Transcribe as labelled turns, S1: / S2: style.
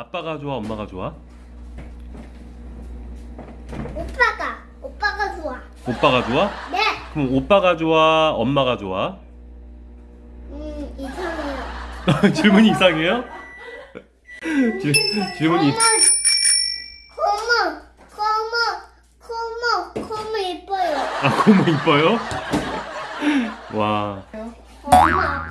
S1: 아빠가 좋아 엄마가 좋아?
S2: 오빠가 오빠가 좋아.
S1: 오빠가 좋아?
S2: 네.
S1: 그럼 오빠가 좋아 엄마가 좋아?
S2: 음 이상해요.
S1: 질문이 이상해요? 질, 질문이
S2: 고모 고모 고모 고모 이뻐요.
S1: 아 고모 이뻐요? 와
S2: 엄마